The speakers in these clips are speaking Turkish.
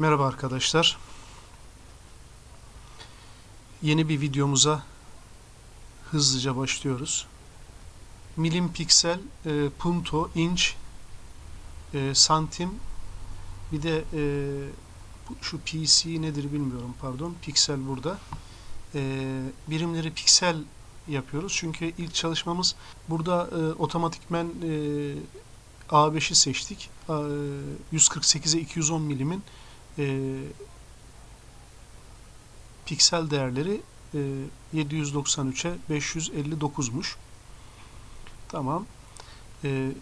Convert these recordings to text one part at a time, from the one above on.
Merhaba arkadaşlar. Yeni bir videomuza hızlıca başlıyoruz. Milim, piksel, e, punto, inç, e, santim, bir de e, şu PC nedir bilmiyorum pardon. Piksel burada. E, birimleri piksel yapıyoruz. Çünkü ilk çalışmamız burada e, otomatikmen e, A5'i seçtik. E, 148'e 210 milimin e, piksel değerleri e, 793'e 559'muş. Tamam. E,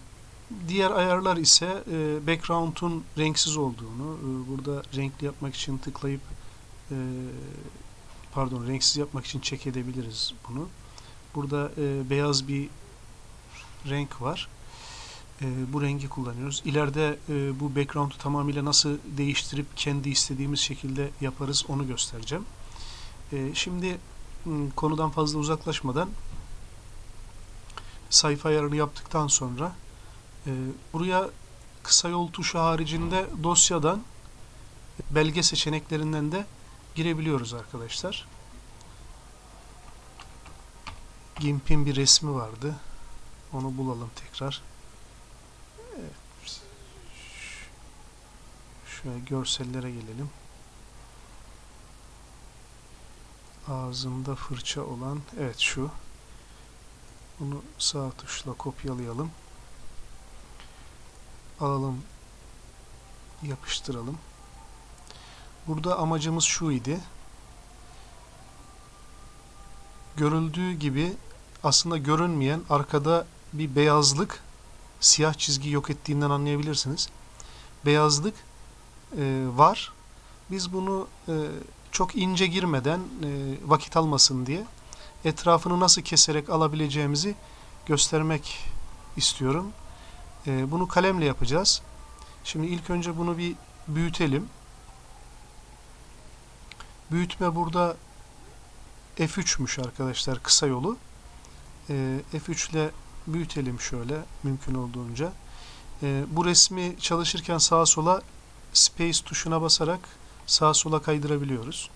diğer ayarlar ise e, background'un renksiz olduğunu, e, burada renkli yapmak için tıklayıp e, pardon renksiz yapmak için check edebiliriz bunu. Burada e, beyaz bir renk var. E, bu rengi kullanıyoruz. İleride e, bu background'u tamamıyla nasıl değiştirip kendi istediğimiz şekilde yaparız onu göstereceğim. E, şimdi konudan fazla uzaklaşmadan sayfa ayarını yaptıktan sonra e, buraya kısa yol tuşu haricinde dosyadan belge seçeneklerinden de girebiliyoruz arkadaşlar. GIMP'in bir resmi vardı. Onu bulalım tekrar. Şöyle görsellere gelelim. Ağzında fırça olan, evet şu. Bunu sağ tuşla kopyalayalım. Alalım, yapıştıralım. Burada amacımız şu idi. Görüldüğü gibi aslında görünmeyen arkada bir beyazlık siyah çizgi yok ettiğinden anlayabilirsiniz. Beyazlık e, var. Biz bunu e, çok ince girmeden e, vakit almasın diye etrafını nasıl keserek alabileceğimizi göstermek istiyorum. E, bunu kalemle yapacağız. Şimdi ilk önce bunu bir büyütelim. Büyütme burada F3'müş arkadaşlar kısa yolu. E, F3 ile büyütelim şöyle mümkün olduğunca. E, bu resmi çalışırken sağa sola space tuşuna basarak sağa sola kaydırabiliyoruz.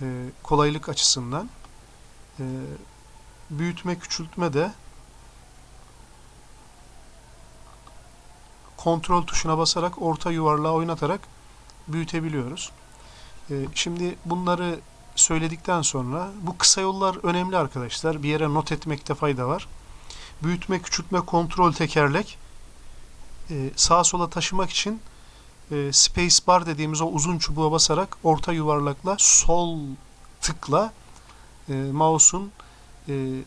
E, kolaylık açısından. E, büyütme küçültme de kontrol tuşuna basarak orta yuvarlağı oynatarak büyütebiliyoruz. E, şimdi bunları söyledikten sonra bu kısa yollar önemli arkadaşlar. Bir yere not etmekte fayda var. Büyütme, küçültme, kontrol tekerlek sağa sola taşımak için e, space bar dediğimiz o uzun çubuğa basarak orta yuvarlakla sol tıkla e, mouse'un e,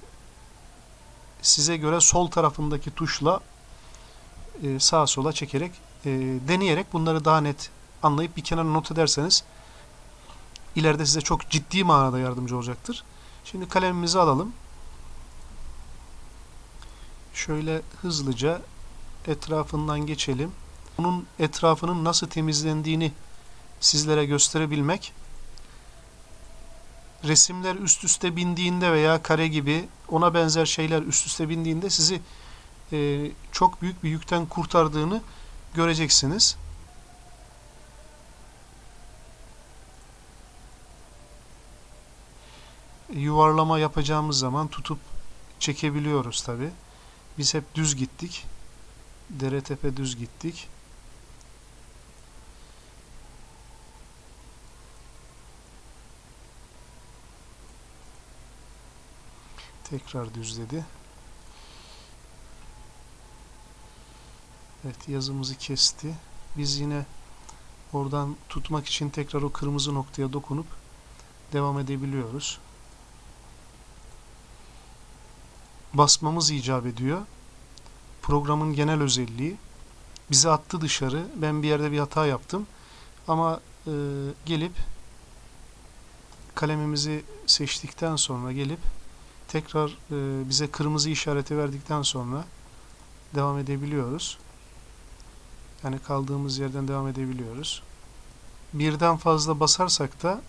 size göre sol tarafındaki tuşla e, sağa sola çekerek e, deneyerek bunları daha net anlayıp bir kenara not ederseniz ileride size çok ciddi manada yardımcı olacaktır. Şimdi kalemimizi alalım. Şöyle hızlıca etrafından geçelim. Bunun etrafının nasıl temizlendiğini sizlere gösterebilmek resimler üst üste bindiğinde veya kare gibi ona benzer şeyler üst üste bindiğinde sizi e, çok büyük bir yükten kurtardığını göreceksiniz. Yuvarlama yapacağımız zaman tutup çekebiliyoruz tabi. Biz hep düz gittik. Dere tepe düz gittik. Tekrar düzledi. Evet yazımızı kesti. Biz yine oradan tutmak için tekrar o kırmızı noktaya dokunup devam edebiliyoruz. Basmamız icap ediyor. Programın genel özelliği. Bizi attı dışarı. Ben bir yerde bir hata yaptım. Ama e, gelip kalemimizi seçtikten sonra gelip tekrar e, bize kırmızı işareti verdikten sonra devam edebiliyoruz. Yani kaldığımız yerden devam edebiliyoruz. Birden fazla basarsak da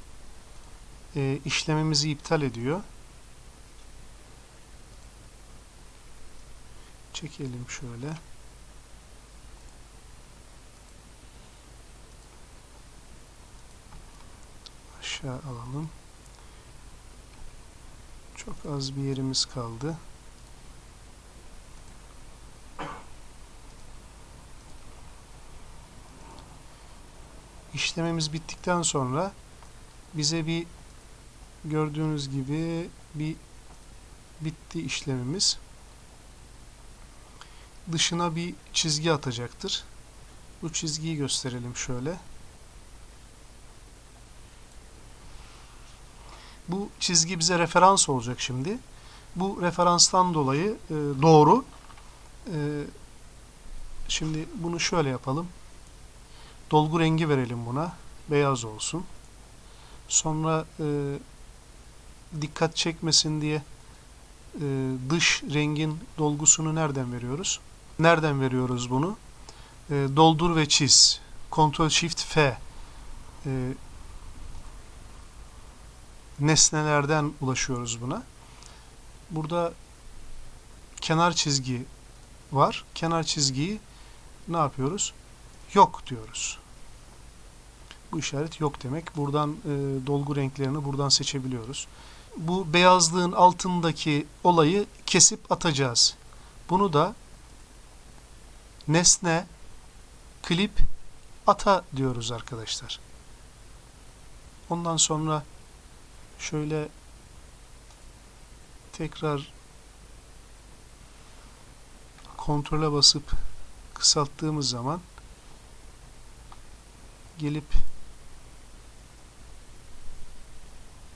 e, işlemimizi iptal ediyor. Çekelim şöyle. aşağı alalım. Çok az bir yerimiz kaldı. İşlememiz bittikten sonra bize bir gördüğünüz gibi bir bitti işlemimiz. Dışına bir çizgi atacaktır. Bu çizgiyi gösterelim şöyle. Bu çizgi bize referans olacak şimdi. Bu referanstan dolayı e, doğru. E, şimdi bunu şöyle yapalım. Dolgu rengi verelim buna. Beyaz olsun. Sonra e, dikkat çekmesin diye e, dış rengin dolgusunu nereden veriyoruz? Nereden veriyoruz bunu? E, doldur ve çiz. Ctrl Shift F. E, nesnelerden ulaşıyoruz buna. Burada kenar çizgi var. Kenar çizgiyi ne yapıyoruz? Yok diyoruz. Bu işaret yok demek. Buradan e, dolgu renklerini buradan seçebiliyoruz. Bu beyazlığın altındaki olayı kesip atacağız. Bunu da nesne klip ata diyoruz arkadaşlar. Ondan sonra şöyle tekrar kontrole basıp kısalttığımız zaman gelip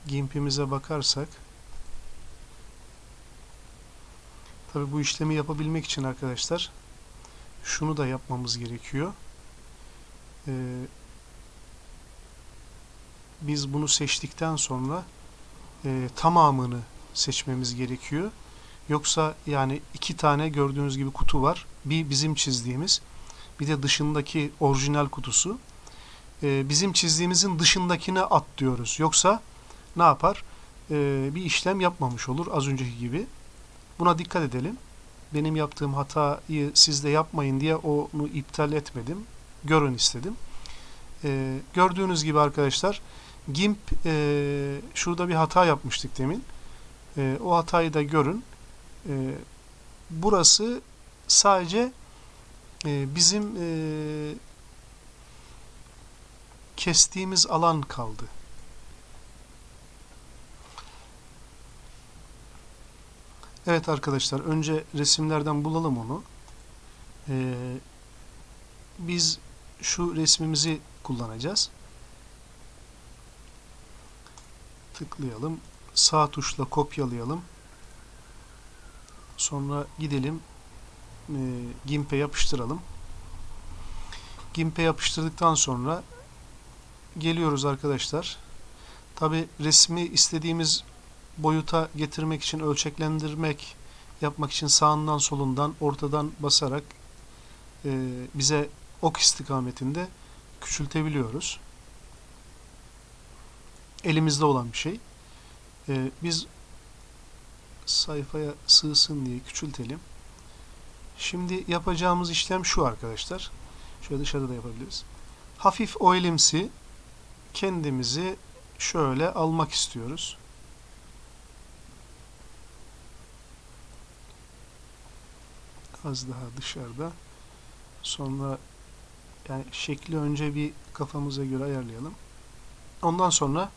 gimpimize bakarsak tabi bu işlemi yapabilmek için arkadaşlar şunu da yapmamız gerekiyor. Ee, biz bunu seçtikten sonra e, tamamını seçmemiz gerekiyor. Yoksa yani iki tane gördüğünüz gibi kutu var. Bir bizim çizdiğimiz bir de dışındaki orijinal kutusu. E, bizim çizdiğimizin dışındakine at diyoruz. Yoksa ne yapar? E, bir işlem yapmamış olur az önceki gibi. Buna dikkat edelim. Benim yaptığım hatayı siz de yapmayın diye onu iptal etmedim. Görün istedim. E, gördüğünüz gibi arkadaşlar GIMP e, şurada bir hata yapmıştık demin. E, o hatayı da görün. E, burası sadece e, bizim e, kestiğimiz alan kaldı. Evet arkadaşlar önce resimlerden bulalım onu. Ee, biz şu resmimizi kullanacağız. Tıklayalım. Sağ tuşla kopyalayalım. Sonra gidelim. E, GIMP'e yapıştıralım. GIMP'e yapıştırdıktan sonra geliyoruz arkadaşlar. Tabi resmi istediğimiz boyuta getirmek için ölçeklendirmek yapmak için sağından solundan ortadan basarak e, bize ok istikametinde küçültebiliyoruz. Elimizde olan bir şey. E, biz sayfaya sığsın diye küçültelim. Şimdi yapacağımız işlem şu arkadaşlar. Şöyle dışarıda da yapabiliriz. Hafif oilimsi kendimizi şöyle almak istiyoruz. Az daha dışarıda. Sonra yani şekli önce bir kafamıza göre ayarlayalım. Ondan sonra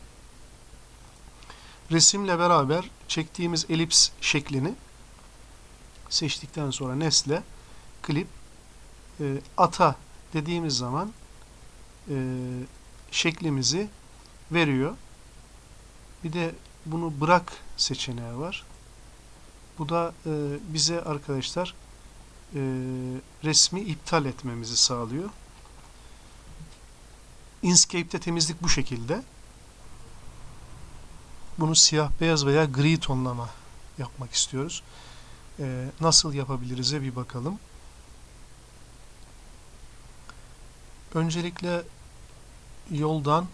resimle beraber çektiğimiz elips şeklini seçtikten sonra nesle klip e, ata dediğimiz zaman e, şeklimizi veriyor. Bir de bunu bırak seçeneği var. Bu da e, bize arkadaşlar e, resmi iptal etmemizi sağlıyor. Inkscape'de temizlik bu şekilde. Bunu siyah beyaz veya gri tonlama yapmak istiyoruz. E, nasıl yapabiliriz'e bir bakalım. Öncelikle yoldan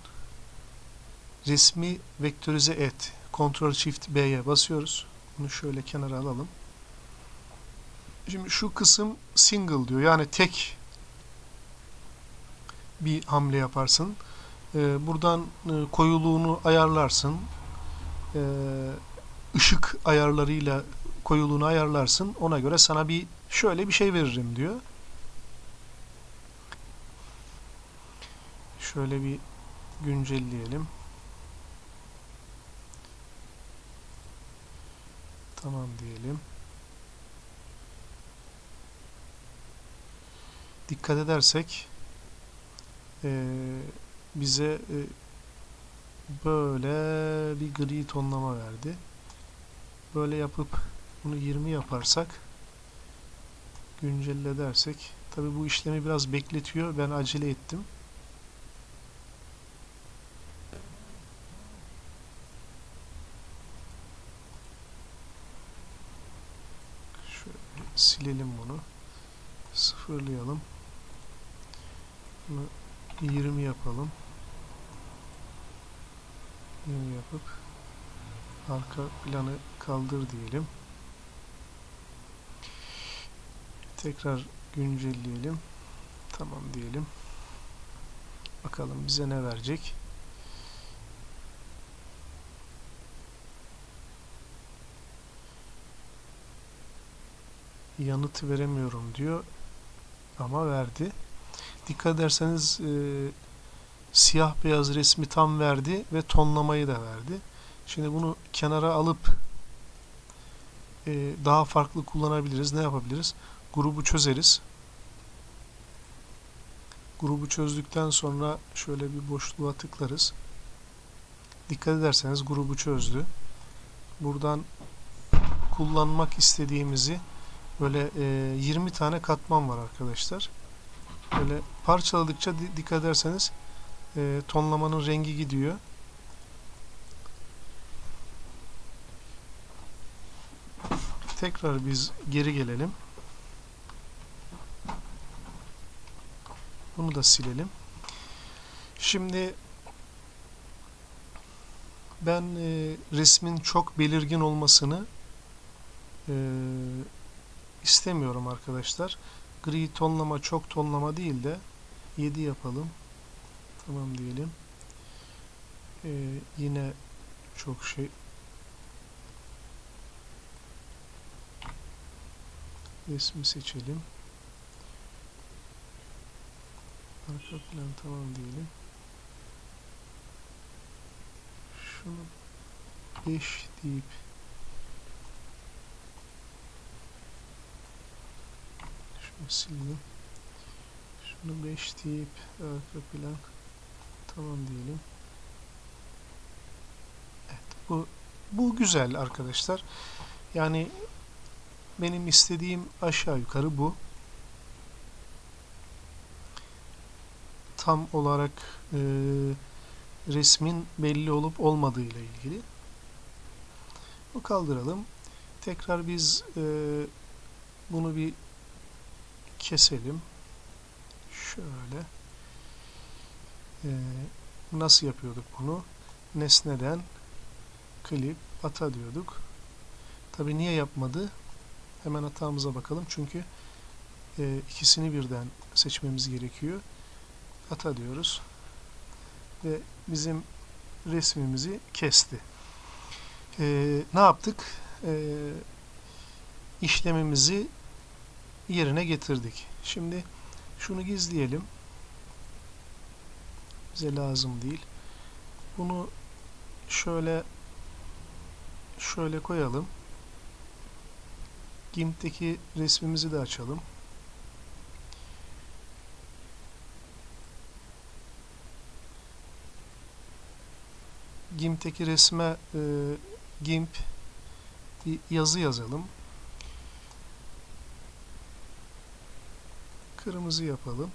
resmi vektörize et. Ctrl Shift B'ye basıyoruz. Bunu şöyle kenara alalım. Şimdi şu kısım single diyor. Yani tek bir hamle yaparsın. E, buradan e, koyuluğunu ayarlarsın. E, ışık ayarlarıyla koyuluğunu ayarlarsın. Ona göre sana bir şöyle bir şey veririm diyor. Şöyle bir güncelleyelim. Tamam diyelim. Dikkat edersek eee, bize e, böyle bir gri tonlama verdi. Böyle yapıp bunu 20 yaparsak güncelle dersek tabi bu işlemi biraz bekletiyor. Ben acele ettim. Şöyle silelim bunu. Sıfırlayalım. Bunu 20 yapalım. 20 yapıp arka planı kaldır diyelim. Tekrar güncelleyelim. Tamam diyelim. Bakalım bize ne verecek. Yanıt veremiyorum diyor. Ama verdi. Dikkat ederseniz e, siyah beyaz resmi tam verdi ve tonlamayı da verdi. Şimdi bunu kenara alıp e, daha farklı kullanabiliriz. Ne yapabiliriz? Grubu çözeriz. Grubu çözdükten sonra şöyle bir boşluğa tıklarız. Dikkat ederseniz grubu çözdü. Buradan kullanmak istediğimizi böyle e, 20 tane katman var arkadaşlar. Böyle parçaladıkça di- dikkat ederseniz e, tonlamanın rengi gidiyor. Tekrar biz geri gelelim. Bunu da silelim. Şimdi ben e, resmin çok belirgin olmasını e, istemiyorum arkadaşlar. Gri tonlama çok tonlama değil de 7 yapalım. Tamam diyelim. E, yine çok şey resmi seçelim. Arka plan tamam diyelim. Şunu 5 deyip şunu sileyim. Şunu 5 deyip arka plan tamam diyelim. Evet bu bu güzel arkadaşlar. Yani benim istediğim aşağı yukarı bu. Tam olarak e, resmin belli olup olmadığı ile ilgili. Bu kaldıralım. Tekrar biz e, bunu bir keselim. Şöyle. E, nasıl yapıyorduk bunu? Nesneden klip ata diyorduk. Tabi niye yapmadı? Hemen hatamıza bakalım. Çünkü e, ikisini birden seçmemiz gerekiyor. Ata diyoruz. Ve bizim resmimizi kesti. E, ne yaptık? E, işlemimizi yerine getirdik. Şimdi şunu gizleyelim. Bize lazım değil. Bunu şöyle şöyle koyalım. GIMP'teki resmimizi de açalım. GIMP'teki resme e, GIMP yazı yazalım. Kırmızı yapalım.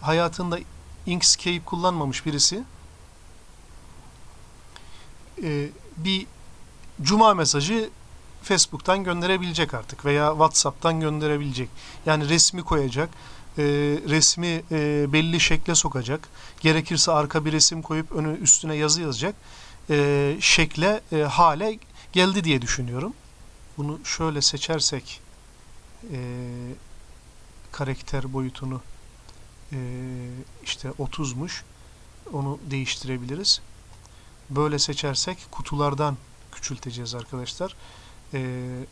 Hayatında Inkscape kullanmamış birisi e, bir cuma mesajı Facebook'tan gönderebilecek artık veya WhatsApp'tan gönderebilecek. Yani resmi koyacak, e, resmi e, belli şekle sokacak. Gerekirse arka bir resim koyup önü üstüne yazı yazacak şekle, hale geldi diye düşünüyorum. Bunu şöyle seçersek karakter boyutunu e, işte 30'muş. onu değiştirebiliriz. Böyle seçersek kutulardan küçülteceğiz arkadaşlar. Ee,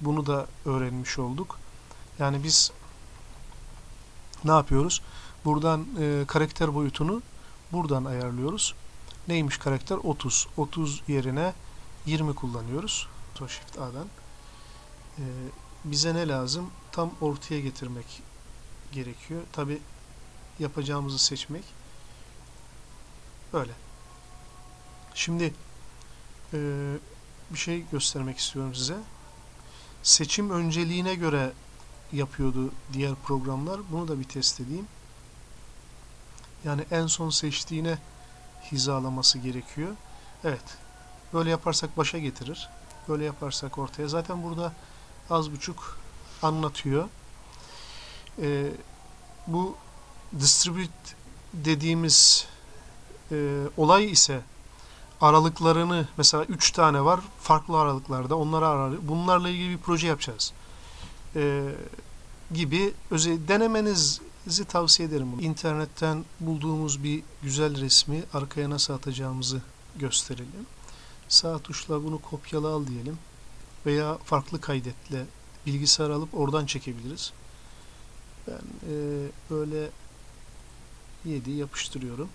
bunu da öğrenmiş olduk. Yani biz ne yapıyoruz? Buradan e, karakter boyutunu buradan ayarlıyoruz. Neymiş karakter? 30. 30 yerine 20 kullanıyoruz. Shift A'dan. Ee, bize ne lazım? Tam ortaya getirmek gerekiyor. Tabi yapacağımızı seçmek. Böyle. Şimdi e, bir şey göstermek istiyorum size. Seçim önceliğine göre yapıyordu diğer programlar. Bunu da bir test edeyim. Yani en son seçtiğine hizalaması gerekiyor. Evet. Böyle yaparsak başa getirir. Böyle yaparsak ortaya. Zaten burada az buçuk anlatıyor. Ee, bu distribute dediğimiz e, olay ise aralıklarını mesela 3 tane var farklı aralıklarda onları arar. Bunlarla ilgili bir proje yapacağız. Ee, gibi özel denemenizi tavsiye ederim. Bunu. İnternetten bulduğumuz bir güzel resmi arkaya nasıl atacağımızı gösterelim. Sağ tuşla bunu kopyala al diyelim. Veya farklı kaydetle bilgisayar alıp oradan çekebiliriz. Ben e, böyle 7 yapıştırıyorum.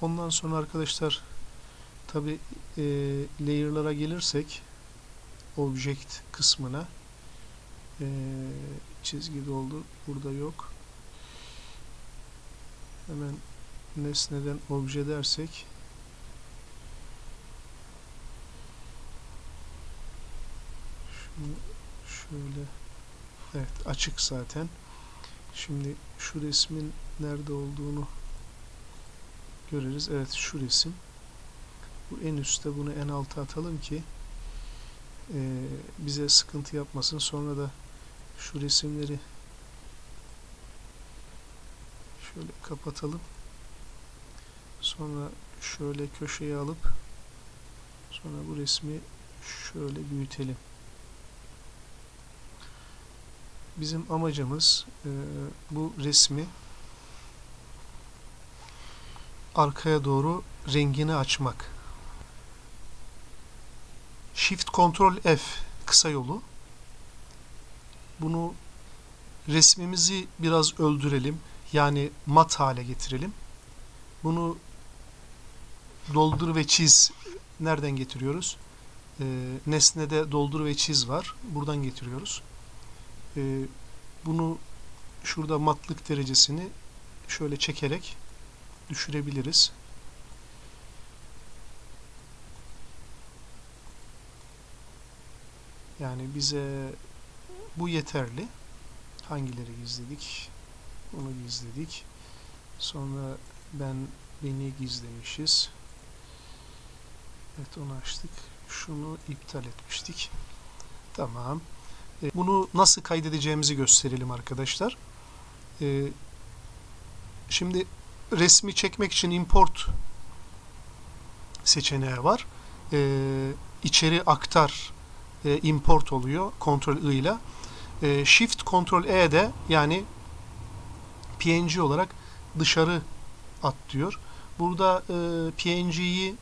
Ondan sonra arkadaşlar tabi e, layer'lara gelirsek object kısmına e, çizgi doldu. Burada yok. Hemen nesneden obje dersek şunu şöyle evet açık zaten. Şimdi şu resmin nerede olduğunu görürüz. Evet şu resim. Bu en üstte bunu en alta atalım ki e, bize sıkıntı yapmasın. Sonra da şu resimleri şöyle kapatalım. Sonra şöyle köşeye alıp sonra bu resmi şöyle büyütelim. Bizim amacımız e, bu resmi arkaya doğru rengini açmak. Shift Ctrl F kısa yolu. Bunu resmimizi biraz öldürelim. Yani mat hale getirelim. Bunu doldur ve çiz nereden getiriyoruz? Ee, nesnede doldur ve çiz var. Buradan getiriyoruz. Ee, bunu şurada matlık derecesini şöyle çekerek düşürebiliriz. Yani bize bu yeterli. Hangileri gizledik? Onu gizledik. Sonra ben beni gizlemişiz. Evet onu açtık. Şunu iptal etmiştik. Tamam. E, bunu nasıl kaydedeceğimizi gösterelim arkadaşlar. E, şimdi resmi çekmek için import seçeneği var. E, içeri aktar import oluyor. Ctrl I ile. Shift Ctrl E de yani PNG olarak dışarı at diyor. Burada PNG'yi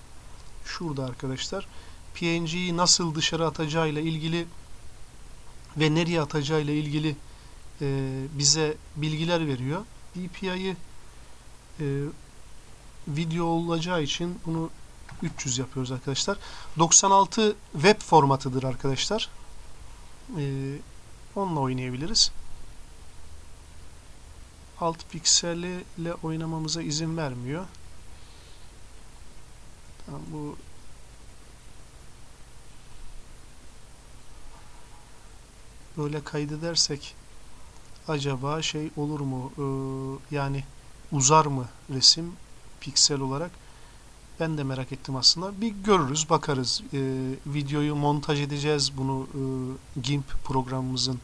şurada arkadaşlar PNG'yi nasıl dışarı atacağıyla ilgili ve nereye atacağıyla ilgili e, bize bilgiler veriyor. DPI'yi e, video olacağı için bunu 300 yapıyoruz arkadaşlar. 96 web formatıdır arkadaşlar. E, onunla oynayabiliriz. Alt pikseli ile oynamamıza izin vermiyor. Tamam, bu böyle kaydedersek acaba şey olur mu? Ee, yani uzar mı resim piksel olarak? Ben de merak ettim aslında. Bir görürüz, bakarız. Ee, videoyu montaj edeceğiz bunu e, GIMP programımızın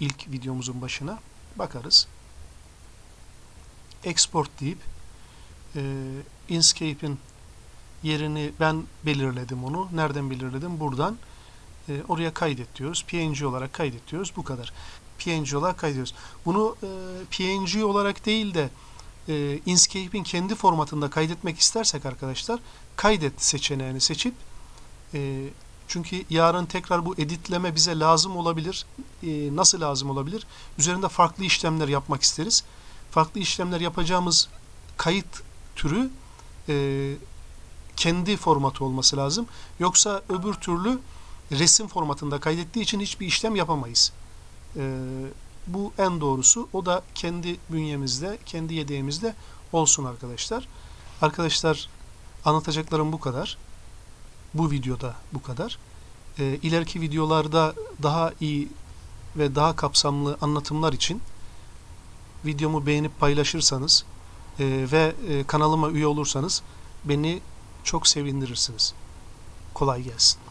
ilk videomuzun başına. Bakarız. Export deyip e, Inkscape'in yerini ben belirledim onu. Nereden belirledim? Buradan. E, oraya kaydet diyoruz. PNG olarak kaydet diyoruz. Bu kadar. PNG olarak kaydediyoruz. Bunu e, PNG olarak değil de e, Inkscape'in kendi formatında kaydetmek istersek arkadaşlar kaydet seçeneğini seçip e, çünkü yarın tekrar bu editleme bize lazım olabilir. E, nasıl lazım olabilir? Üzerinde farklı işlemler yapmak isteriz. Farklı işlemler yapacağımız kayıt türü e, kendi formatı olması lazım. Yoksa öbür türlü resim formatında kaydettiği için hiçbir işlem yapamayız. E, bu en doğrusu. O da kendi bünyemizde, kendi yedeğimizde olsun arkadaşlar. Arkadaşlar anlatacaklarım bu kadar. Bu videoda bu kadar. E, ileriki videolarda daha iyi ve daha kapsamlı anlatımlar için videomu beğenip paylaşırsanız e, ve e, kanalıma üye olursanız beni çok sevindirirsiniz. Kolay gelsin.